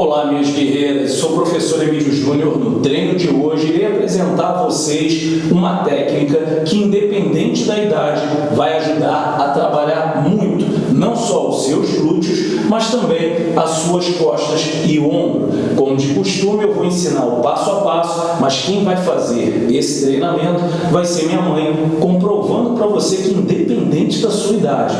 Olá, minhas guerreiras. Sou o professor Emílio Júnior. No treino de hoje, irei apresentar a vocês uma técnica que, independente da idade, vai ajudar a trabalhar muito, não só os seus glúteos, mas também as suas costas e ombro. Como de costume, eu vou ensinar o passo a passo, mas quem vai fazer esse treinamento vai ser minha mãe, comprovando para você que, independente da sua idade,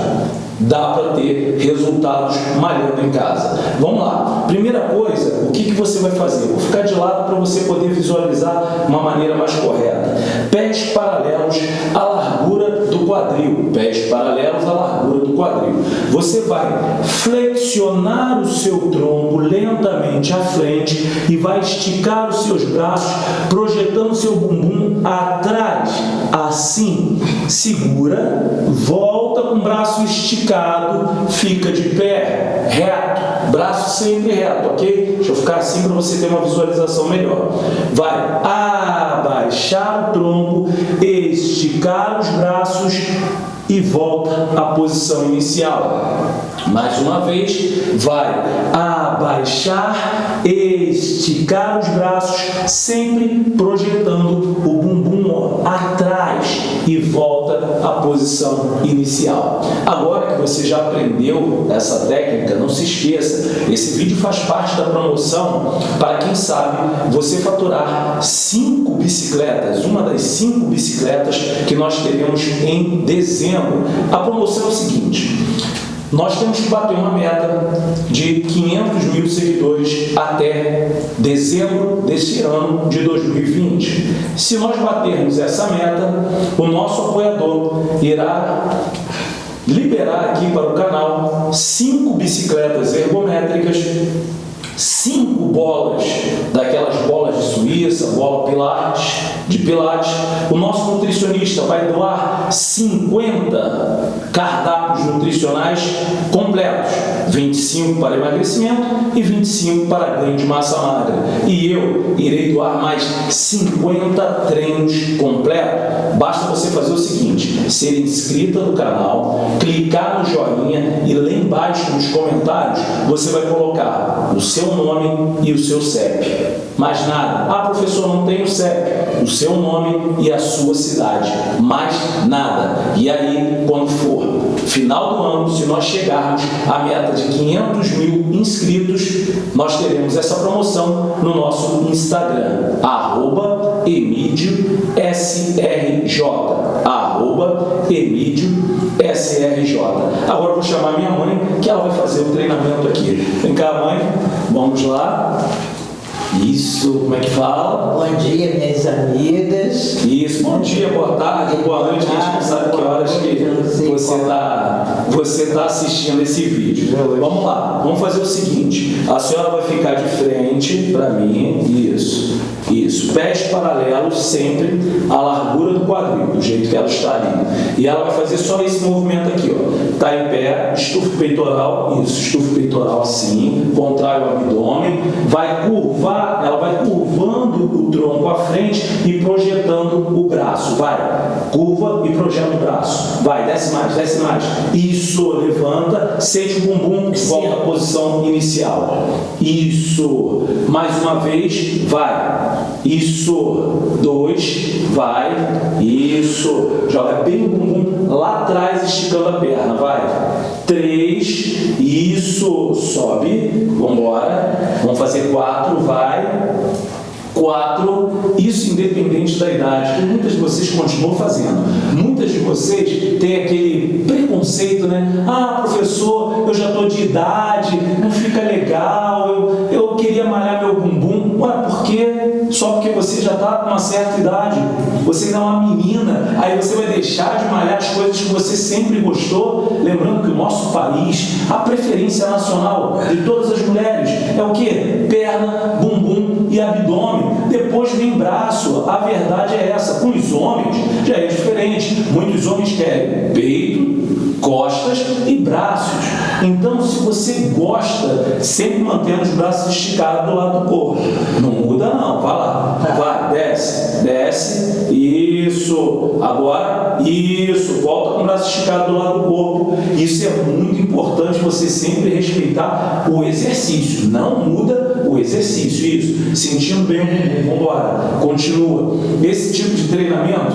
dá para ter resultados malhando em casa. Vamos lá. Primeira coisa, o que, que você vai fazer? vou ficar de lado para você poder visualizar uma maneira mais correta. Pés paralelos à largura do quadril. Pés paralelos à largura do quadril. Você vai flexionar o seu tronco lentamente à frente e vai esticar os seus braços, projetando seu bumbum atrás. Assim, segura, volta com o braço esticado, fica de pé, reto, braço sempre reto, ok? Deixa eu ficar assim para você ter uma visualização melhor. Vai abaixar o tronco, esticar os braços e volta à posição inicial. Mais uma vez, vai abaixar, esticar os braços, sempre projetando o bumbum atrás e volta à posição inicial. Agora que você já aprendeu essa técnica, não se esqueça, esse vídeo faz parte da promoção para quem sabe você faturar cinco bicicletas, uma das cinco bicicletas que nós teremos em dezembro. A promoção é o seguinte, nós temos que bater uma meta de 500 mil seguidores até dezembro desse ano de 2020. Se nós batermos essa meta, o nosso apoiador irá liberar aqui para o canal cinco bicicletas ergométricas cinco bolas, daquelas bolas de Suíça, bola pilates, de pilates. O nosso nutricionista vai doar 50 cardápios nutricionais completos, 25 para emagrecimento e 25 para ganho de massa magra. E eu irei doar mais 50 treinos completos. Basta você fazer o seguinte, ser inscrita no canal, clicar no joinha e lá embaixo nos comentários você vai colocar o seu nome e o seu CEP. Mais nada. Ah, professor, não tem o CEP. O seu nome e a sua cidade. Mais nada. E aí, quando for final do ano, se nós chegarmos à meta de 500 mil inscritos, nós teremos essa promoção no nosso Instagram, arroba SRJ, arroba. Agora eu vou chamar minha mãe, que ela vai fazer o treinamento aqui. Vem cá, mãe, vamos lá. Isso, como é que fala? Bom dia, minhas amigas. Isso, bom dia, boa tarde, boa noite, a gente não sabe que horas que você está você tá assistindo esse vídeo. Vamos lá, vamos fazer o seguinte, a senhora vai ficar de frente para mim, isso, isso, pés paralelos sempre à largura do quadril, do jeito que ela está ali. E ela vai fazer só esse movimento aqui, ó. Está em pé, estufa o peitoral, isso, estufa o peitoral assim, contrai o abdômen, vai curvar ela vai curvando o tronco à frente e projetando o braço. Vai, curva e projeta o braço. Vai, desce mais, desce mais. Isso, levanta, sente o bumbum, volta à posição inicial. Isso, mais uma vez, vai. Isso, dois, vai. Isso, joga bem o bumbum lá atrás, esticando a perna. Vai. Três, isso, sobe, vamos embora. Vamos fazer quatro, vai vai, quatro, isso independente da idade, que muitas de vocês continuam fazendo. Muitas de vocês têm aquele preconceito, né? Ah, professor, eu já estou de idade, não fica legal, eu, eu queria malhar meu bumbum. Ué, por quê? Só porque você já está com uma certa idade, você ainda é uma menina, aí você vai deixar de malhar as coisas que você sempre gostou, lembrando que o nosso país, a preferência nacional de todas as mulheres é o quê? Perna, bumbum e abdômen. Depois vem braço. A verdade é essa. Com os homens já é diferente. Muitos homens querem peito. Então, se você gosta, sempre mantendo os braços esticados do lado do corpo. Não muda não, vai lá. Vai, desce, desce. Isso. Agora, isso. Volta com o braço esticado do lado do corpo. Isso é muito importante você sempre respeitar o exercício. Não muda o exercício. Isso. Sentindo bem. Vamos embora. Continua. Esse tipo de treinamento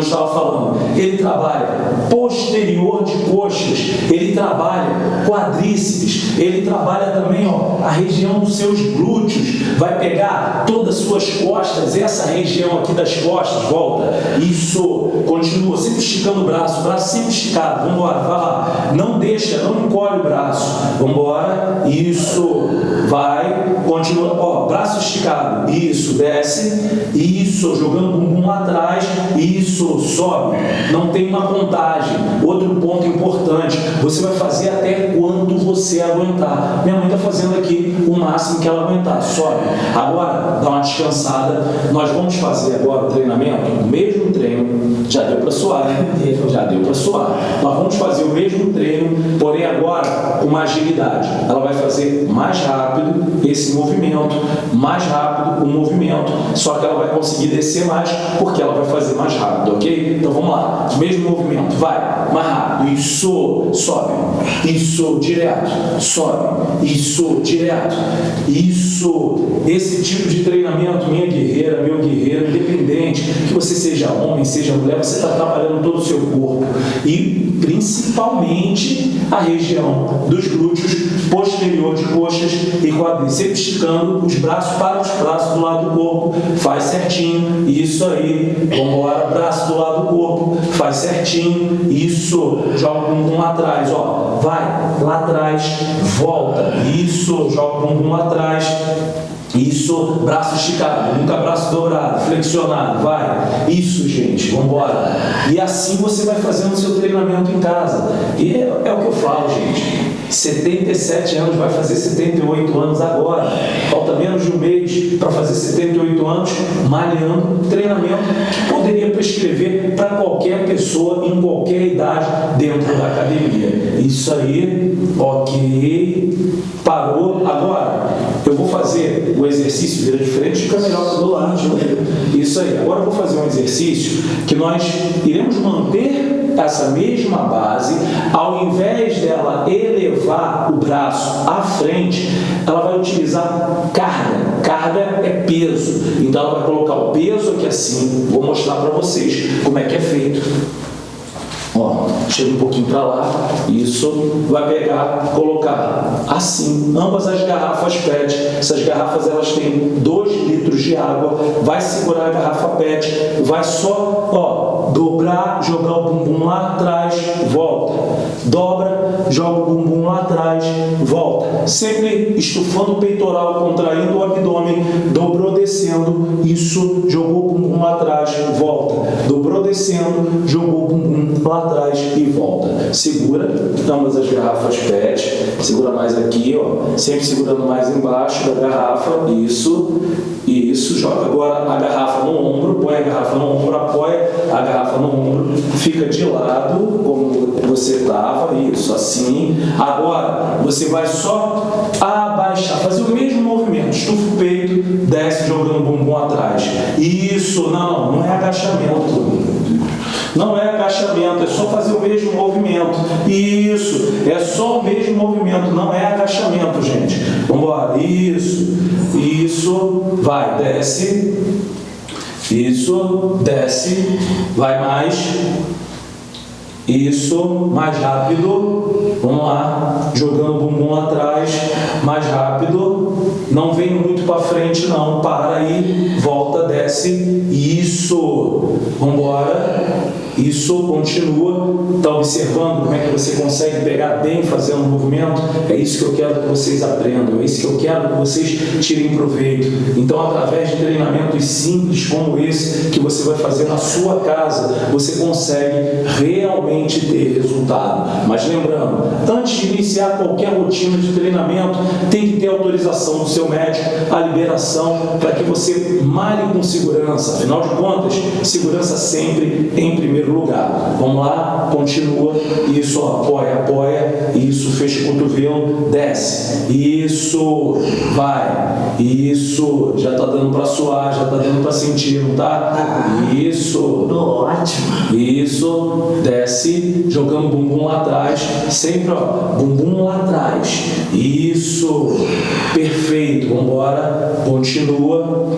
estava falando, ele trabalha posterior de coxas, ele trabalha quadríceps, ele trabalha também ó, a região dos seus glúteos, vai pegar todas as suas costas, essa região aqui das costas, volta, isso, continua, sempre esticando o braço, o braço sempre esticado, vamos embora, vai lá, não deixa, não encolhe o braço, vamos embora, isso, vai, continua, ó, braço esticado, isso, desce, isso, jogando o bumbum lá atrás, isso, sobe, não tem uma contagem. Outro ponto importante, você vai fazer até quanto você aguentar. Minha mãe está fazendo aqui o máximo que ela aguentar, sobe. Agora, dá uma descansada. Nós vamos fazer agora o treinamento, o mesmo treino, já deu para suar, né? Já deu para suar. Nós vamos fazer o mesmo treino, porém agora com uma agilidade. Ela vai fazer mais rápido esse movimento, mais rápido o movimento, só que ela vai conseguir descer mais porque ela vai fazer mais rápido rápido, ok? Então vamos lá, mesmo movimento, vai, mais rápido, isso, sobe, isso, direto, sobe, isso, direto, isso, esse tipo de treinamento, minha guerreira, meu guerreiro, independente, que você seja homem, seja mulher, você está trabalhando todo o seu corpo. E principalmente a região dos glúteos, posterior de coxas e quadris, sempre esticando os braços para os braços do lado do corpo, faz certinho, isso aí, vamos embora, braço do lado do corpo, faz certinho, isso, joga o bumbum atrás, ó, vai, lá atrás, volta, isso, joga o bumbum atrás, isso, braço esticado, nunca braço dobrado, flexionado, vai. Isso, gente, vamos embora. E assim você vai fazendo o seu treinamento em casa. E é, é o que eu falo, gente. 77 anos, vai fazer 78 anos agora. Falta menos de um mês para fazer 78 anos, malhando, treinamento que poderia prescrever para qualquer pessoa em qualquer idade dentro da academia. Isso aí, ok, parou. Agora, eu vou fazer o exercício, vira diferente, fica melhor do lado. Isso aí. Agora eu vou fazer um exercício que nós iremos manter essa mesma base, ao invés dela elevar o braço à frente, ela vai utilizar carga. Carga é peso. Então ela vai colocar o peso aqui assim. Vou mostrar para vocês como é que é feito. Ó, chega um pouquinho para lá, isso vai pegar, colocar assim, ambas as garrafas PET, essas garrafas elas têm 2 litros de água, vai segurar a garrafa PET, vai só, ó, dobrar, jogar o bumbum lá atrás, volta, dobra, joga o bumbum lá atrás, volta, sempre estufando o peitoral, contraindo o abdômen, dobrou descendo, isso, jogou o bumbum lá atrás, volta, dobrou descendo, jogou o bumbum lá atrás e volta. Segura ambas as garrafas PET, segura mais aqui, ó, sempre segurando mais embaixo da garrafa, isso, isso, joga agora a garrafa no ombro, põe a garrafa no ombro, apoia a garrafa no ombro, fica de lado, como você estava, isso, assim. Agora, você vai só abaixar, fazer o mesmo movimento, estufa o peito, desce jogando o bumbum atrás. Isso, não, não é agachamento. Não é agachamento, é só fazer o mesmo movimento. Isso, é só o mesmo movimento, não é agachamento, gente. Vamos embora. Isso, isso, vai, desce. Isso, desce, vai mais. Isso, mais rápido. Vamos lá, jogando o bumbum atrás, mais rápido. Não vem muito para frente não, para aí, volta, desce. Isso. Vamos embora. Isso continua, está observando como é que você consegue pegar bem fazendo um movimento? É isso que eu quero que vocês aprendam, é isso que eu quero que vocês tirem proveito. Então, através de treinamentos simples como esse, que você vai fazer na sua casa, você consegue realmente ter resultado. Mas lembrando, antes de iniciar qualquer rotina de treinamento, tem que ter autorização do seu médico, a liberação para que você malhe com segurança. Afinal de contas, segurança sempre em primeiro lugar. Vamos lá, continua. Isso, apoia, apoia. Isso, fecha o cotovelo, desce. Isso, vai. Isso, já está dando para suar, já está dando para sentir, não tá? Isso. Ótimo. Isso, desce, jogando bumbum lá atrás, sempre ó, bumbum lá atrás. Isso, perfeito, vamos embora, continua.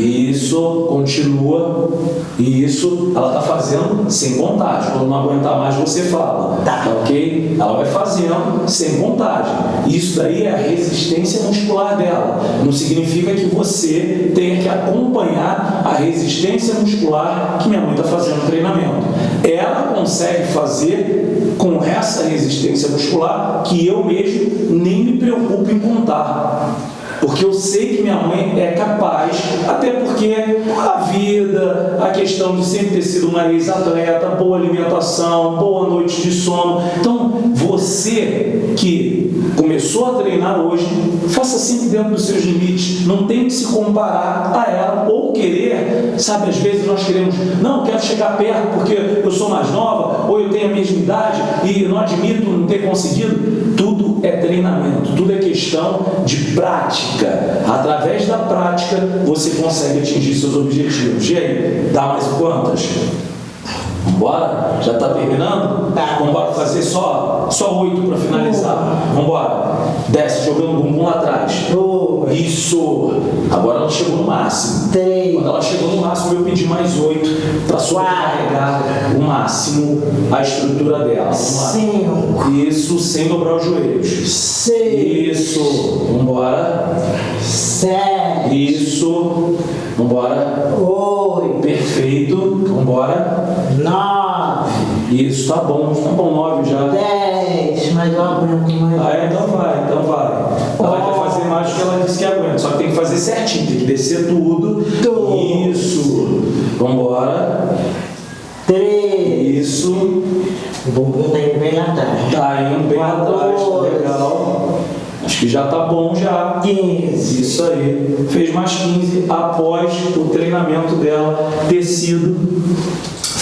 Isso, continua. Isso, ela está fazendo sem vontade. Quando não aguentar mais, você fala. Tá. Ok? Ela vai fazendo sem vontade. Isso daí é a resistência muscular dela. Não significa que você tenha que acompanhar a resistência muscular que minha mãe está fazendo no treinamento. Ela consegue fazer com essa resistência muscular que eu mesmo nem me preocupo em contar porque eu sei que minha mãe é capaz, até porque a vida, a questão de sempre ter sido uma ex-atleta, boa alimentação, boa noite de sono. Então, você que começou a treinar hoje, faça sempre dentro dos seus limites, não tem que se comparar a ela ou querer, sabe, às vezes nós queremos, não, quero chegar perto porque eu sou mais nova, ou eu tenho a mesma idade e não admito não ter conseguido. Tudo é treinamento, tudo é questão de prática. Através da prática, você consegue atingir seus objetivos. E aí, dá mais quantas? Vambora? Já está terminando? Tá. Vambora fazer só, só oito para finalizar. Vambora. Desce, jogando o bumbum lá atrás. Isso. Agora ela chegou no máximo. Três. Quando ela chegou no máximo, eu pedi mais oito para sobrecarregar o máximo a estrutura dela. Cinco. Isso, sem dobrar os joelhos. Seis. Isso. Vambora. Sete. Isso. Vambora. Oito. Perfeito. Vambora. Nove. Isso, tá bom. Tá bom, nove já. Dez. Mas eu aguento mais. Ah, então vai, então vai. Ela vai do que ela disse que aguenta, só que tem que fazer certinho, tem que descer tudo. Tudo. Isso. Vambora. Três. Isso. O bumbum tá indo bem atrás. Tá indo bem atrás, tá legal. Acho que já tá bom já. Quinze. Isso aí. Fez mais 15 após o treinamento dela ter sido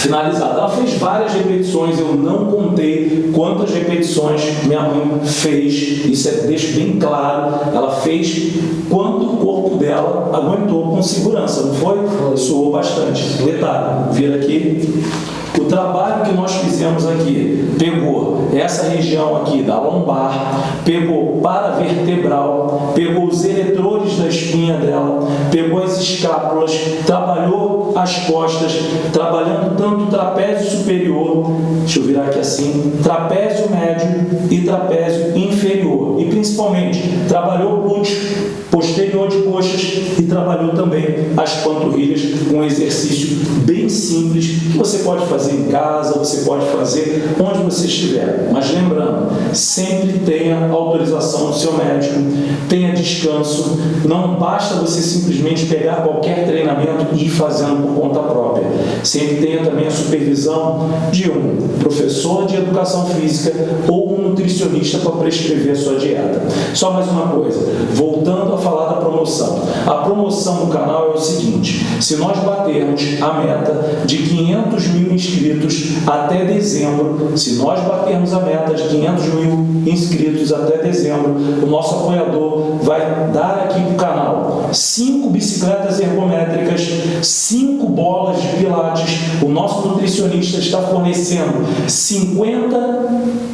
finalizado. Ela fez várias repetições, eu não contei quantas repetições minha mãe fez, isso é, deixa bem claro. Ela fez quanto o corpo dela aguentou com segurança, não foi? Suou bastante. Detalhe, vira aqui. O trabalho que nós fizemos aqui pegou essa região aqui da lombar, pegou paravertebral, pegou os eletrores da espinha dela, pegou as escápulas, trabalhou as costas, trabalhando tanto o trapézio superior, deixa eu virar aqui assim, trapézio médio e trapézio inferior. E principalmente trabalhou o glúteo posterior de coxas e trabalhou também as panturrilhas um exercício bem simples que você pode fazer em casa, você pode fazer onde você estiver. Mas lembrando, sempre tenha autorização do seu médico, tenha descanso, não basta você simplesmente pegar qualquer treinamento e ir fazendo por conta própria. Sempre tenha também a supervisão de um professor de educação física ou um nutricionista para prescrever a sua dieta. Só mais uma coisa, voltando a falar da promoção. A promoção do canal é o seguinte, se nós batermos a meta de 500 mil inscritos até dezembro, se nós batermos a meta de 500 mil inscritos até dezembro, o nosso apoiador vai dar aqui para o canal 5 bicicletas ergométricas, 5 bolas de pilates, o nosso nutricionista está fornecendo 50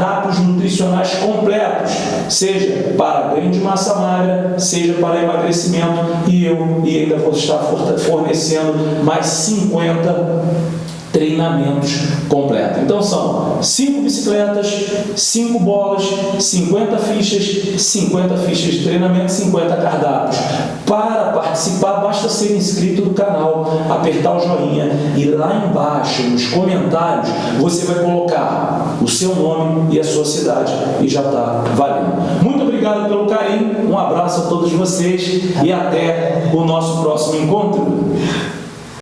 cardápios nutricionais completos, seja para ganho de massa magra, seja para emagrecimento, e eu e ainda vou estar fornecendo mais 50 treinamentos completos. Então são 5 bicicletas, 5 bolas, 50 fichas, 50 fichas de treinamento, 50 cardápios. Para participar, basta ser inscrito no canal, apertar o joinha e lá embaixo, nos comentários, você vai colocar o seu nome e a sua cidade e já está valendo. Muito obrigado pelo carinho, um abraço a todos vocês e até o nosso próximo encontro.